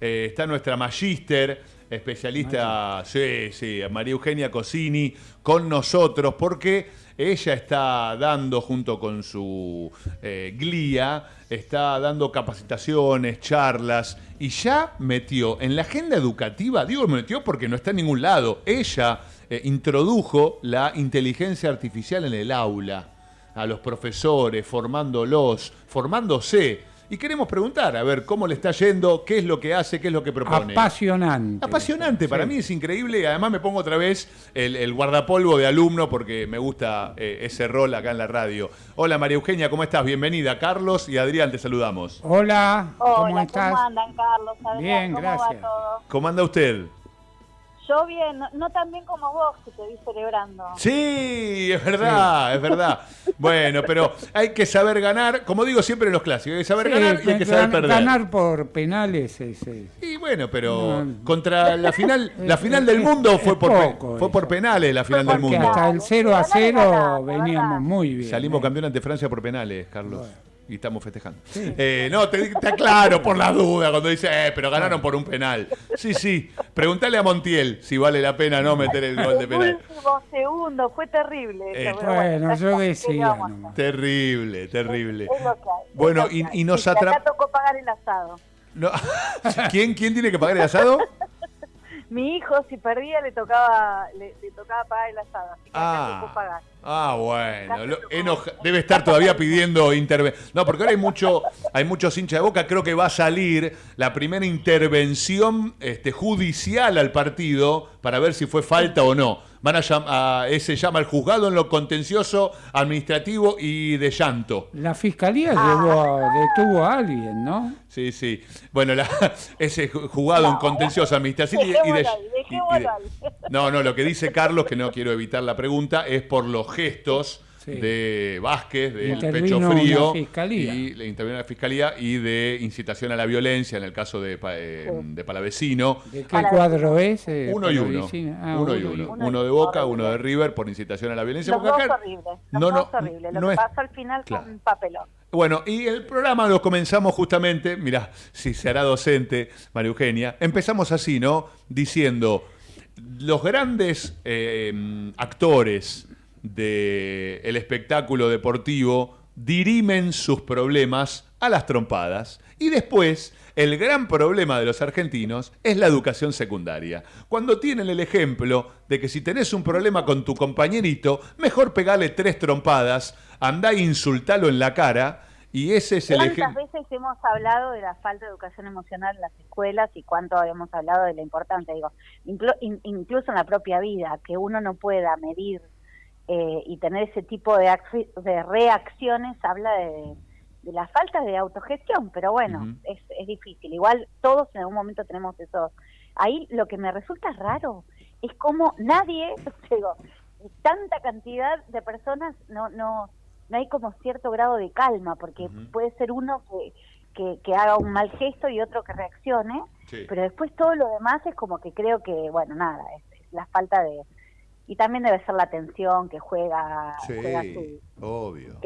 Eh, está nuestra magíster, especialista, sí, sí, María Eugenia Cosini, con nosotros, porque ella está dando, junto con su eh, glía, está dando capacitaciones, charlas, y ya metió en la agenda educativa, digo metió porque no está en ningún lado, ella eh, introdujo la inteligencia artificial en el aula, a los profesores, formándolos, formándose y queremos preguntar, a ver, cómo le está yendo, qué es lo que hace, qué es lo que propone. Apasionante. Apasionante, para mí es increíble y además me pongo otra vez el, guardapolvo de alumno porque me gusta eh, ese rol acá en la radio. Hola María Eugenia, ¿cómo estás? Bienvenida. Carlos y Adrián, te saludamos. Hola, ¿cómo estás? ¿Cómo andan, Carlos? Bien, gracias. ¿Cómo anda usted? Yo bien, no, tan bien como vos que te vi celebrando. Sí, es verdad, es verdad. Bueno, pero hay que saber ganar, como digo siempre en los clásicos, hay que saber ganar y hay que saber perder. Ganar por penales es, Y bueno, pero contra la final, la final del mundo fue por fue por penales la final del mundo. Hasta el 0 a 0 veníamos muy bien. Salimos ¿eh? campeón ante Francia por penales, Carlos y estamos festejando. Eh, no, te, te, aclaro por la duda cuando dice, eh, pero ganaron por un penal. Sí, sí. Pregúntale a Montiel si vale la pena no meter el gol de penal. Último segundo, fue terrible. Eh, bueno, yo decía. Terrible, terrible. bueno, y, y, nos atrapó. tocó pagar el asado. No. ¿Quién, ¿Quién tiene que pagar el asado? mi hijo si perdía le tocaba le, tocaba pagar el asado, así que ah, pagar. Ah, bueno, debe estar todavía pidiendo intervención. No, porque ahora hay mucho hay muchos hinchas de Boca, creo que va a salir la primera intervención este, judicial al partido para ver si fue falta o no. Van a, llamar, ese llama al juzgado en lo contencioso, administrativo y de llanto. La fiscalía ah. detuvo a alguien, ¿no? Sí, sí. Bueno, ese juzgado en contencioso administrativo y, de, No, no, lo que dice Carlos, que no quiero evitar la pregunta, es por los gestos de Vázquez, del pecho frío, y le intervino la fiscalía y de incitación a la violencia en el caso de, eh, de Palavecino. ¿De qué cuadro es? Eh, uno, y uno. Ah, uno y uno. uno. de Boca, uno de River por incitación a la violencia. Los dos horribles. no, no, Lo que pasó al final con un papelón. Bueno, y el programa lo comenzamos justamente, mira, si será docente, María Eugenia, empezamos así, ¿no? Diciendo, los grandes eh, actores del espectáculo deportivo dirimen sus problemas a las trompadas. Y después, el gran problema de los argentinos es la educación secundaria. Cuando tienen el ejemplo de que si tenés un problema con tu compañerito, mejor pegarle tres trompadas, andá e insultalo en la cara. Y ese es el ¿Cuántas veces hemos hablado de la falta de educación emocional en las escuelas y cuánto habíamos hablado de la importancia? Digo, incluso en la propia vida, que uno no pueda medir eh, y tener ese tipo de, de reacciones habla de, la falta de autogestión, pero bueno, es, es, difícil. Igual todos en algún momento tenemos eso. Ahí lo que me resulta raro es como nadie, digo, tanta cantidad de personas no, no, no hay como cierto grado de calma, porque puede ser uno que, que, haga un mal gesto y otro que reaccione, pero después todo lo demás es como que creo que, bueno, nada, es la falta de, y también debe ser la atención que juega, sí, obvio.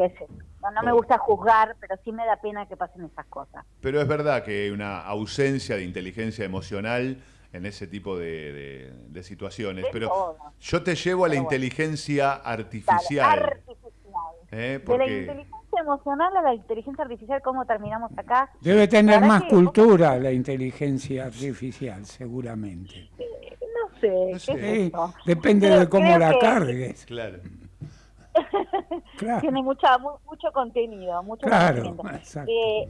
No, me gusta juzgar, pero sí me da pena que pasen esas cosas. Pero es verdad que hay una ausencia de inteligencia emocional en ese tipo de, situaciones. pero yo te llevo a la inteligencia artificial. artificial. ¿Eh? De la inteligencia emocional a la inteligencia artificial, ¿cómo terminamos acá? Debe tener más cultura la inteligencia artificial, seguramente depende de cómo la cargues. Claro. Tiene mucha, mucho contenido, mucho claro, eh,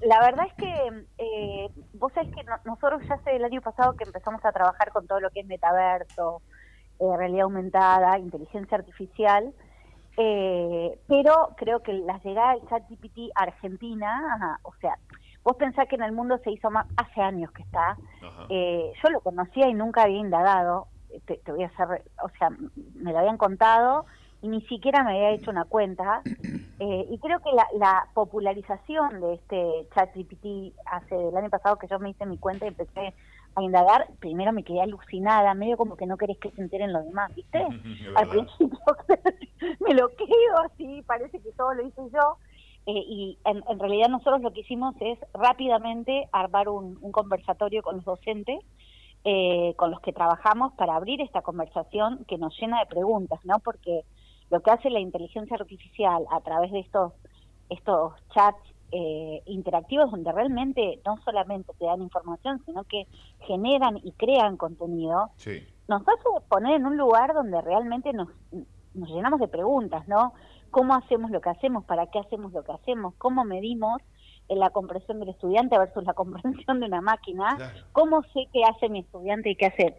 la verdad es que eh, vos sabés que nosotros ya hace el año pasado que empezamos a trabajar con todo lo que es metaverso, eh, realidad aumentada, inteligencia artificial, pero creo que la llegada del ChatGPT a Argentina, o sea, Vos pensás que en el mundo se hizo más, hace años que está. Eh, yo lo conocía y nunca había indagado. Te, voy a hacer, o sea, me lo habían contado y ni siquiera me había hecho una cuenta. Eh, y creo que la, popularización de este chat GPT hace el año pasado que yo me hice mi cuenta y empecé a indagar, primero me quedé alucinada, medio como que no querés que se enteren los demás, ¿viste? Al principio me lo quedo así, parece que todo lo hice yo eh, y en, realidad nosotros lo que hicimos es rápidamente armar un, conversatorio con los docentes eh, con los que trabajamos para abrir esta conversación que nos llena de preguntas, ¿no? Porque lo que hace la inteligencia artificial a través de estos, estos chats eh, interactivos donde realmente no solamente te dan información, sino que generan y crean contenido, nos hace poner en un lugar donde realmente nos, nos llenamos de preguntas, ¿no? ¿Cómo hacemos lo que hacemos? ¿Para qué hacemos lo que hacemos? ¿Cómo medimos en la comprensión del estudiante versus la comprensión de una máquina? ¿Cómo sé qué hace mi estudiante y qué hace?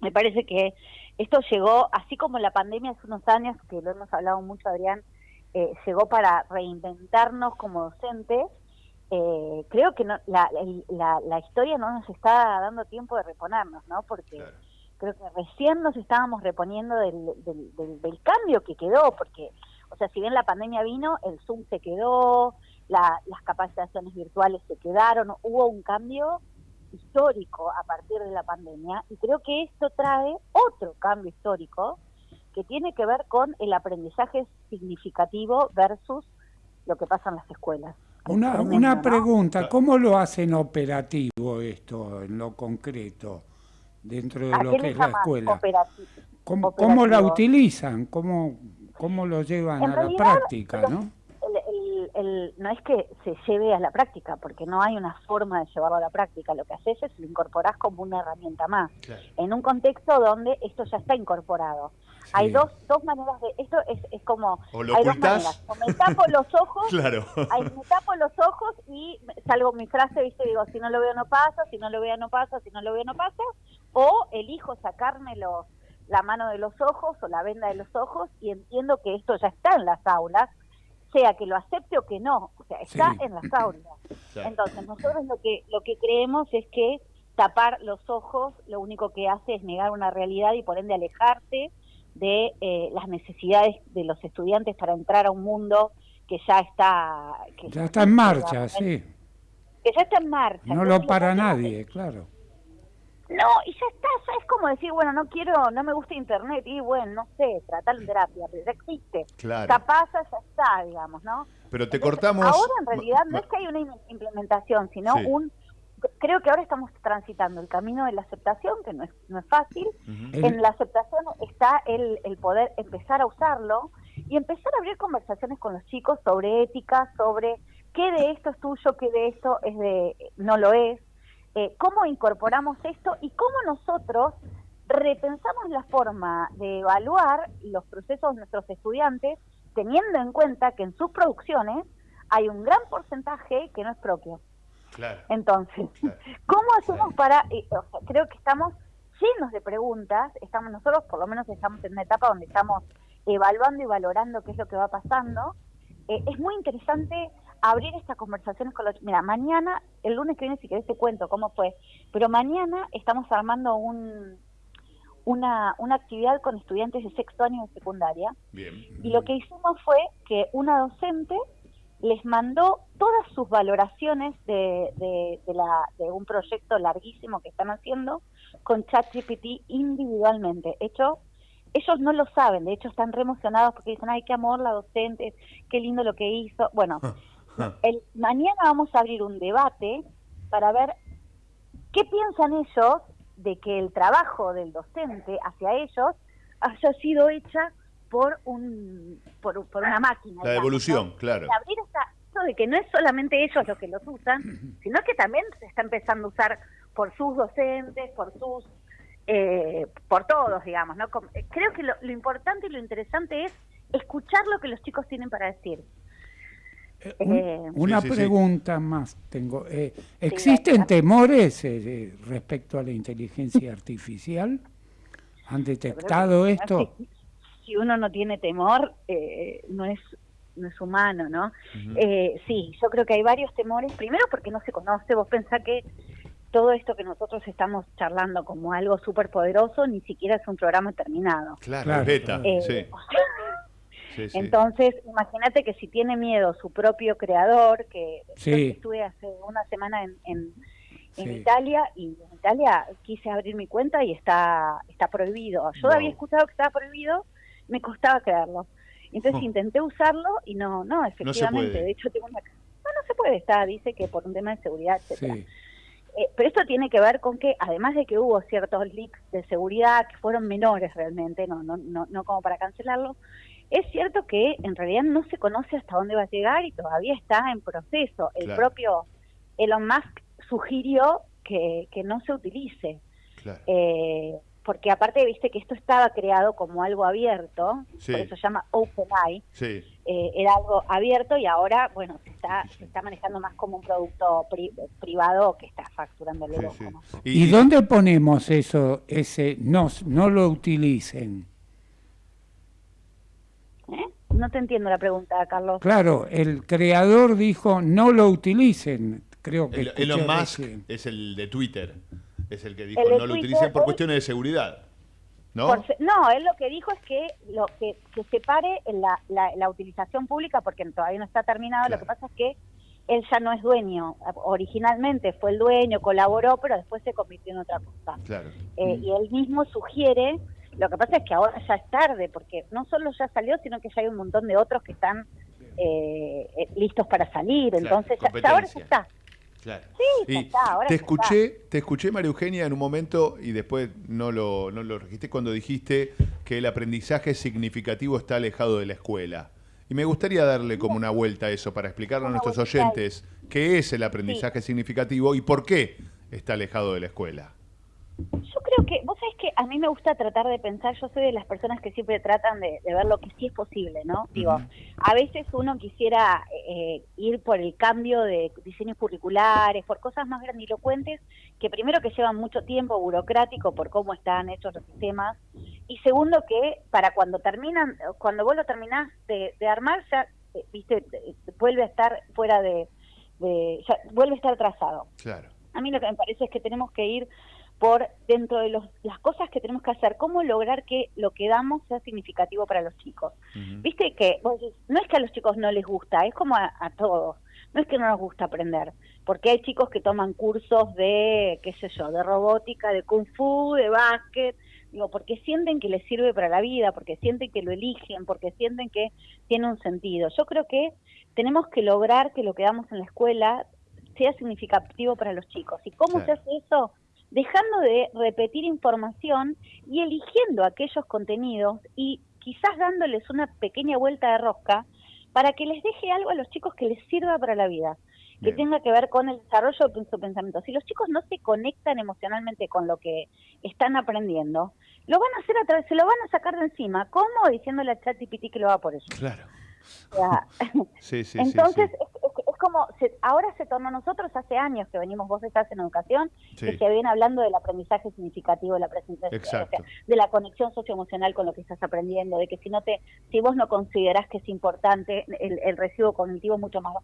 Me parece que esto llegó, así como la pandemia hace unos años, que lo hemos hablado mucho, Adrián, eh, llegó para reinventarnos como docentes, eh, creo que no, la, la, historia no nos está dando tiempo de reponernos, ¿no? Porque creo que recién nos estábamos reponiendo del, del, del, cambio que quedó, porque, o sea, si bien la pandemia vino, el Zoom se quedó, las capacitaciones virtuales se quedaron, hubo un cambio histórico a partir de la pandemia y creo que esto trae otro cambio histórico que tiene que ver con el aprendizaje significativo versus lo que pasa en las escuelas. Una, una pregunta, ¿cómo lo hacen operativo esto en lo concreto dentro de lo que es la escuela? ¿Cómo, ¿Cómo, la utilizan? ¿Cómo, cómo lo llevan a la práctica? ¿no? No es que se lleve a la práctica, porque no hay una forma de llevarlo a la práctica. Lo que haces es lo incorporás como una herramienta más, en un contexto donde esto ya está incorporado. Hay dos, dos maneras de... Esto es, es como... O hay dos maneras. O me tapo los ojos, claro. me tapo los ojos y salgo mi frase, viste, digo, si no lo veo no pasa, si no lo veo no pasa, si no lo veo no pasa. O elijo sacarme los, la mano de los ojos o la venda de los ojos y entiendo que esto ya está en las aulas sea que lo acepte o que no, o sea, está en las aulas. Entonces, nosotros lo que lo que creemos es que tapar los ojos lo único que hace es negar una realidad y por ende alejarte de eh, las necesidades de los estudiantes para entrar a un mundo que ya está que ya está en marcha, sí. Que ya está en marcha. No lo para nadie, claro. No, y ya está, ya es como decir, bueno, no quiero, no me gusta internet, y bueno, no sé, tratar en terapia, pero ya existe. Claro. Capaz ya está, digamos, ¿no? Pero te cortamos... Ahora en realidad no es que hay una implementación, sino un... Creo que ahora estamos transitando el camino de la aceptación, que no es, no es fácil. En la aceptación está el, el poder empezar a usarlo y empezar a abrir conversaciones con los chicos sobre ética, sobre qué de esto es tuyo, qué de esto es de no lo es eh, cómo incorporamos esto y cómo nosotros repensamos la forma de evaluar los procesos de nuestros estudiantes, teniendo en cuenta que en sus producciones hay un gran porcentaje que no es propio. Entonces, ¿cómo hacemos para...? Eh, creo que estamos llenos de preguntas, estamos nosotros por lo menos estamos en una etapa donde estamos evaluando y valorando qué es lo que va pasando. Eh, es muy interesante abrir estas conversaciones con los... Mira, mañana, el lunes que viene, si querés te cuento cómo fue, pero mañana estamos armando un, una, una actividad con estudiantes de sexto año de secundaria. Bien. Y lo que hicimos fue que una docente les mandó todas sus valoraciones de, de, de, la, de un proyecto larguísimo que están haciendo con ChatGPT individualmente, hecho ellos no lo saben, de hecho están re emocionados porque dicen, ay, qué amor la docente, qué lindo lo que hizo. Bueno, El, mañana vamos a abrir un debate para ver qué piensan ellos de que el trabajo del docente hacia ellos haya sido hecha por un por, una máquina. La evolución, claro. abrir esto de que no es solamente ellos los que los usan, sino que también se está empezando a usar por sus docentes, por sus eh, por todos, digamos. ¿no? Creo que lo, lo importante y lo interesante es escuchar lo que los chicos tienen para decir. Eh, eh, una pregunta más tengo. Eh, ¿Existen temores respecto a la inteligencia artificial? ¿Han detectado esto? Si uno no tiene temor, no es no es humano, ¿no? sí, yo creo que hay varios temores. Primero porque no se conoce. Vos pensás que todo esto que nosotros estamos charlando como algo súper poderoso ni siquiera es un programa terminado. Claro, beta, sí. Entonces, imagínate que si tiene miedo su propio creador, que estuve hace una semana en, en, Italia y en Italia quise abrir mi cuenta y está está prohibido. Yo había escuchado que estaba prohibido, me costaba creerlo. Entonces oh. intenté usarlo y no, no, efectivamente, de hecho tengo una... No, no se puede, está, dice que por un tema de seguridad, etcétera. Eh, pero esto tiene que ver con que, además de que hubo ciertos leaks de seguridad que fueron menores realmente, no, no, no, no como para cancelarlo, es cierto que en realidad no se conoce hasta dónde va a llegar y todavía está en proceso. El propio Elon Musk sugirió que, que no se utilice. Eh, porque aparte viste que esto estaba creado como algo abierto, por eso se llama OpenAI, eh, era algo abierto y ahora, bueno, se está, se está manejando más como un producto privado que está facturando el ¿Y, ¿Y dónde ponemos eso, ese no, no lo utilicen? No te entiendo la pregunta, Carlos. Claro, el creador dijo no lo utilicen, creo que... Elon Musk es el de Twitter es el que dijo no lo utilicen por cuestiones de seguridad. ¿No? no, él lo que dijo es que lo que, que separe la, la, utilización pública, porque todavía no está terminado, lo que pasa es que él ya no es dueño. Originalmente fue el dueño, colaboró, pero después se convirtió en otra cosa. Claro. Eh, mm. Y él mismo sugiere, lo que pasa es que ahora ya es tarde, porque no solo ya salió, sino que ya hay un montón de otros que están eh, eh, listos para salir. Entonces, ya, ahora ya está. Claro. Sí, te escuché, te escuché María Eugenia en un momento y después no lo, no lo registré cuando dijiste que el aprendizaje significativo está alejado de la escuela. Y me gustaría darle como una vuelta a eso para explicarle a nuestros oyentes qué es el aprendizaje significativo y por qué está alejado de la escuela. Yo creo que, vos que a mí me gusta tratar de pensar, yo soy de las personas que siempre tratan de, ver lo que sí es posible, ¿no? Digo, a veces uno quisiera eh, ir por el cambio de diseños curriculares, por cosas más grandilocuentes, que primero que llevan mucho tiempo burocrático por cómo están hechos los sistemas, y segundo que para cuando terminan, cuando vos lo terminás de, armar, ya, eh, viste, vuelve a estar fuera de, ya, vuelve a estar trazado. Claro. A mí lo que me parece es que tenemos que ir por dentro de los, las cosas que tenemos que hacer, cómo lograr que lo que damos sea significativo para los chicos. Viste que no es que a los chicos no les gusta, es como a, todos, no es que no nos gusta aprender, porque hay chicos que toman cursos de, qué sé yo, de robótica, de kung fu, de básquet, digo, porque sienten que les sirve para la vida, porque sienten que lo eligen, porque sienten que tiene un sentido. Yo creo que tenemos que lograr que lo que damos en la escuela sea significativo para los chicos. ¿Y cómo se hace eso? Dejando de repetir información y eligiendo aquellos contenidos y quizás dándoles una pequeña vuelta de rosca para que les deje algo a los chicos que les sirva para la vida, que tenga que ver con el desarrollo de su pensamiento. Si los chicos no se conectan emocionalmente con lo que están aprendiendo, lo van a hacer a través, se lo van a sacar de encima. ¿Cómo? Diciéndole a ChatGPT que lo va por eso. Claro. sí, sí, Entonces, como, ahora se tornó nosotros hace años que venimos, vos estás en educación, que se viene hablando del aprendizaje significativo, de la, de la conexión socioemocional con lo que estás aprendiendo, de que si no te, si vos no considerás que es importante, el, el residuo cognitivo es mucho más.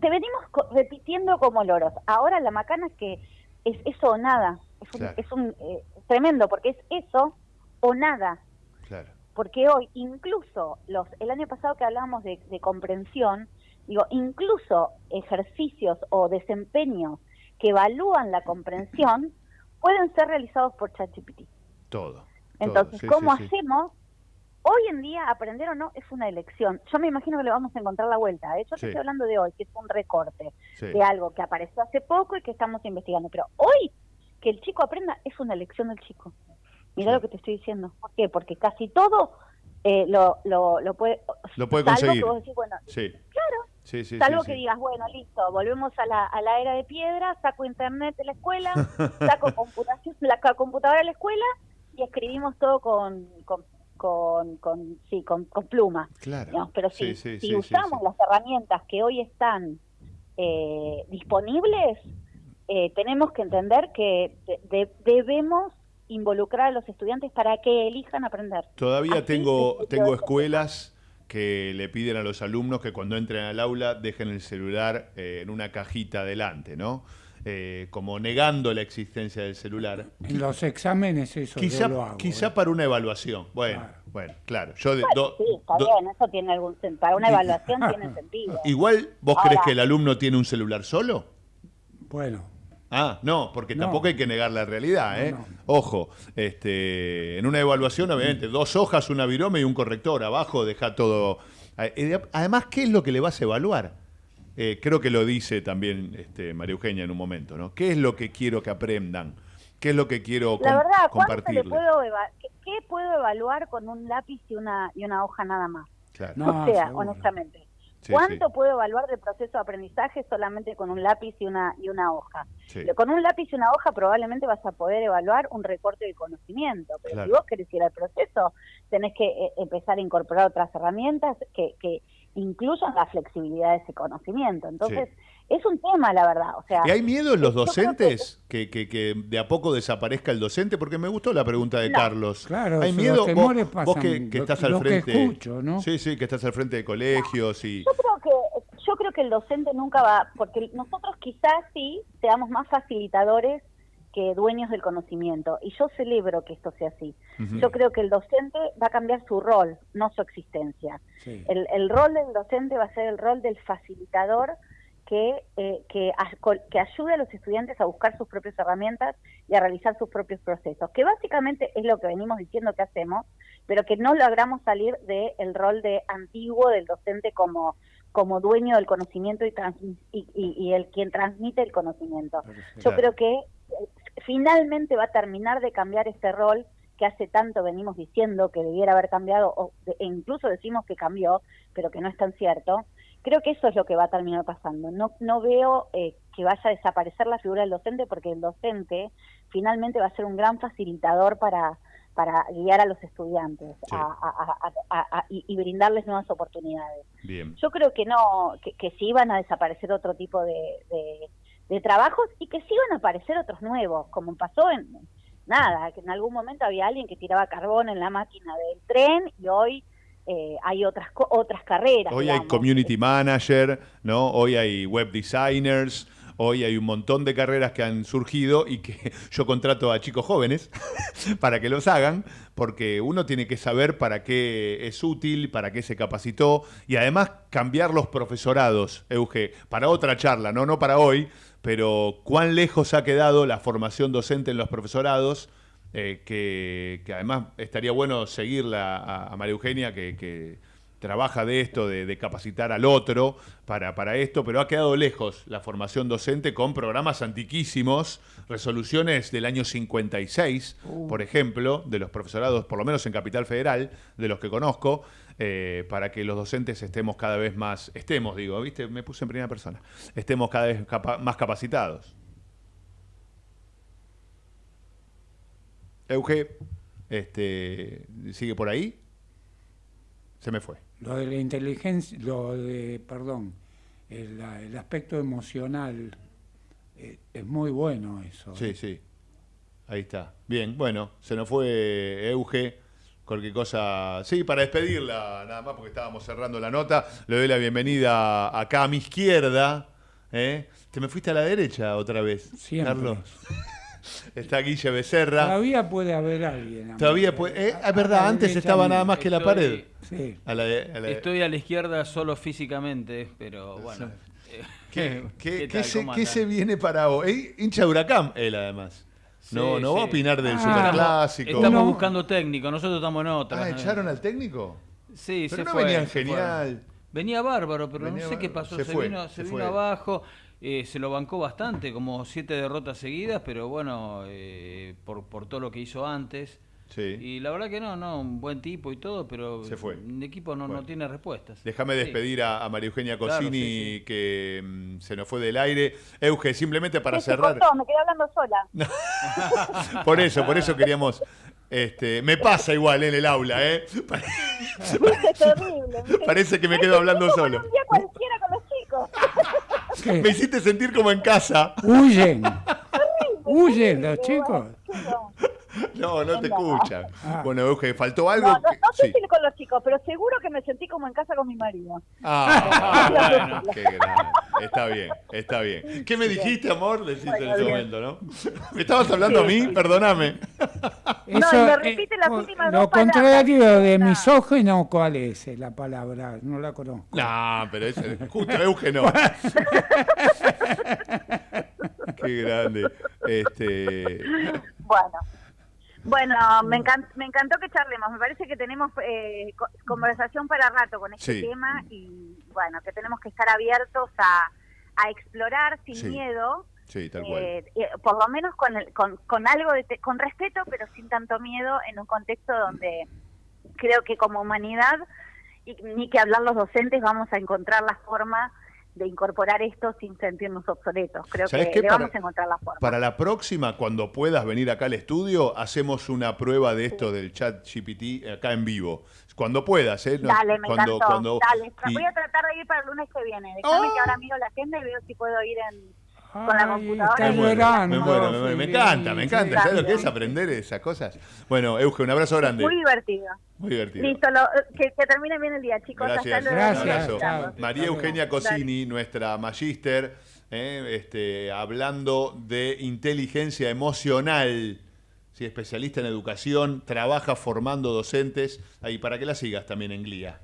Te venimos repitiendo como loros. Ahora la macana es que es eso o nada. Es un, eh, tremendo, porque es eso o nada. Porque hoy, incluso los el año pasado que hablábamos de, de comprensión, Digo, incluso ejercicios o desempeños que evalúan la comprensión pueden ser realizados por ChatGPT. Todo. Entonces, ¿cómo hacemos? Hoy en día, aprender o no es una elección. Yo me imagino que le vamos a encontrar la vuelta. De hecho, estoy hablando de hoy, que es un recorte de algo que apareció hace poco y que estamos investigando. Pero hoy, que el chico aprenda, es una elección del chico. Mira lo que te estoy diciendo. ¿Por qué? Porque casi todo eh, lo, lo, lo, puede... Lo puede conseguir. Claro, Sí, sí, Salvo que digas, bueno, listo, volvemos a la, a la era de piedra, saco internet de la escuela, saco computación, la computadora de la escuela y escribimos todo con, con, con, sí, con, con pluma. Claro. Pero si, si usamos las herramientas que hoy están eh, disponibles, eh, tenemos que entender que debemos involucrar a los estudiantes para que elijan aprender. Todavía tengo, tengo escuelas que le piden a los alumnos que cuando entren al aula dejen el celular eh, en una cajita adelante, ¿no? Eh, como negando la existencia del celular. En los exámenes eso quizá, lo hago, Quizá ¿eh? para una evaluación. Bueno, claro. bueno, claro. Yo sí, está bien, eso tiene algún sentido. Para una evaluación tiene sentido. Igual, ¿vos crees que el alumno tiene un celular solo? Bueno, Ah, no, porque tampoco hay que negar la realidad, ¿eh? Ojo, este, en una evaluación, obviamente, dos hojas, una virome y un corrector. Abajo deja todo. Eh, además, ¿qué es lo que le vas a evaluar? Eh, creo que lo dice también este, María Eugenia en un momento, ¿no? ¿Qué es lo que quiero que aprendan? ¿Qué es lo que quiero la verdad, compartir? Puedo ¿qué, puedo evaluar con un lápiz y una, y una hoja nada más? Claro. o sea, honestamente. ¿Cuánto puedo evaluar del proceso de aprendizaje solamente con un lápiz y una, y una hoja? Con un lápiz y una hoja probablemente vas a poder evaluar un recorte de conocimiento, pero si vos querés ir al proceso, tenés que eh, empezar a incorporar otras herramientas que, que incluyan la flexibilidad de ese conocimiento. Entonces, es un tema, la verdad. O sea, ¿Y hay miedo en los docentes que... Que, de a poco desaparezca el docente? Porque me gustó la pregunta de Carlos. Claro, ¿Hay miedo? Vos, que, estás al frente. Sí, sí, que estás al frente de colegios y. Yo creo que yo creo que el docente nunca va, porque nosotros quizás sí seamos más facilitadores que dueños del conocimiento. Y yo celebro que esto sea así. Yo creo que el docente va a cambiar su rol, no su existencia. El, el, rol del docente va a ser el rol del facilitador que, eh, que, que, ayude a los estudiantes a buscar sus propias herramientas y a realizar sus propios procesos, que básicamente es lo que venimos diciendo que hacemos, pero que no logramos salir del rol de antiguo del docente como, como dueño del conocimiento y, y, y, el quien transmite el conocimiento. Yo creo que finalmente va a terminar de cambiar este rol que hace tanto venimos diciendo que debiera haber cambiado, o e incluso decimos que cambió, pero que no es tan cierto, creo que eso es lo que va a terminar pasando. No, no veo eh, que vaya a desaparecer la figura del docente porque el docente finalmente va a ser un gran facilitador para, para guiar a los estudiantes y, brindarles nuevas oportunidades. Yo creo que no, que, van a desaparecer otro tipo de, de, trabajos y que sí van a aparecer otros nuevos, como pasó en nada, que en algún momento había alguien que tiraba carbón en la máquina del tren y hoy eh, hay otras otras carreras. Hoy hay community manager, ¿no? Hoy hay web designers, hoy hay un montón de carreras que han surgido y que yo contrato a chicos jóvenes para que los hagan, porque uno tiene que saber para qué es útil, para qué se capacitó y además cambiar los profesorados, Euge, para otra charla, no, no para hoy, pero cuán lejos ha quedado la formación docente en los profesorados eh, que, además estaría bueno seguirla a, María Eugenia, que, trabaja de esto, de, capacitar al otro para, para, esto, pero ha quedado lejos la formación docente con programas antiquísimos, resoluciones del año 56, uh. por ejemplo, de los profesorados, por lo menos en Capital Federal, de los que conozco, eh, para que los docentes estemos cada vez más, estemos, digo, ¿viste? Me puse en primera persona, estemos cada vez más capacitados. Euge, este, ¿sigue por ahí? Se me fue. Lo de la inteligencia, lo de, perdón, el, aspecto emocional, eh, es muy bueno eso. Sí, ¿eh? sí. Ahí está. Bien, bueno, se nos fue Euge. Cualquier cosa. Sí, para despedirla, nada más porque estábamos cerrando la nota. Le doy la bienvenida acá a mi izquierda. ¿eh? Te me fuiste a la derecha otra vez, Siempre. Carlos. Está Guille Becerra. Todavía puede haber alguien. Todavía puede. Eh, es verdad, antes estaba nada más que la pared. Sí. Estoy a la izquierda solo físicamente, pero bueno. ¿Qué, qué, se, viene para hoy? Eh, hincha Huracán, él además. No, no va a opinar del ah, superclásico. Estamos buscando técnico, nosotros estamos en otra. Ah, ¿echaron al técnico? Sí, pero se no fue. Venían genial. Venía bárbaro, pero no sé qué pasó. Se, vino, se, vino abajo. Eh, se lo bancó bastante, como siete derrotas seguidas, pero bueno, eh, por, por todo lo que hizo antes. Y la verdad que no, no, un buen tipo y todo, pero el equipo no, no tiene respuestas. Déjame despedir a, María Eugenia Cosini, que mm, se nos fue del aire. Euge, simplemente para cerrar. me quedé hablando sola. por eso, por eso queríamos. Este, me pasa igual en el aula, ¿eh? Parece que me quedo hablando solo. Un día cualquiera con los chicos. Me hiciste sentir como en casa. Huyen. Huyen los chicos. No, no te escuchan. Ah. Bueno, Euge, ¿faltó algo? No, no, no sé si con los chicos, pero seguro que me sentí como en casa con mi marido. Ah, bueno, qué grande. Está bien, está bien. ¿Qué me dijiste, amor? Deciste en ese momento, ¿no? ¿Me estabas hablando a mí? Perdóname. no, y me repite las últimas Lo contrario de misógeno, ¿cuál es la palabra? No la conozco. No, pero es justo Euge no. Qué grande. Este... Bueno. Bueno, me, me encantó que charlemos. Me parece que tenemos eh, conversación para rato con este tema y bueno, que tenemos que estar abiertos a, a explorar sin miedo. Sí, tal cual. Eh, por lo menos con, con, con, algo de con respeto, pero sin tanto miedo en un contexto donde creo que como humanidad, y ni que hablar los docentes, vamos a encontrar la forma de incorporar esto sin sentirnos obsoletos. Creo que vamos a encontrar la forma. Para la próxima, cuando puedas venir acá al estudio, hacemos una prueba de esto del chat GPT acá en vivo. Cuando puedas, ¿eh? Dale, me cuando, encantó. Dale, voy a tratar de ir para el lunes que viene. Déjame que ahora miro la agenda y veo si puedo ir en con la computadora. Me muero, me, muero, me, encanta, me encanta. ¿Sabes lo que es aprender esas cosas? Bueno, Euge, un abrazo grande. Muy divertido. Muy divertido. Listo, que, que, termine bien el día, chicos. Gracias. Gracias. María Eugenia Cosini, nuestra magíster, eh, este, hablando de inteligencia emocional. Sí, especialista en educación, trabaja formando docentes. Ahí, para que la sigas también en GLIA.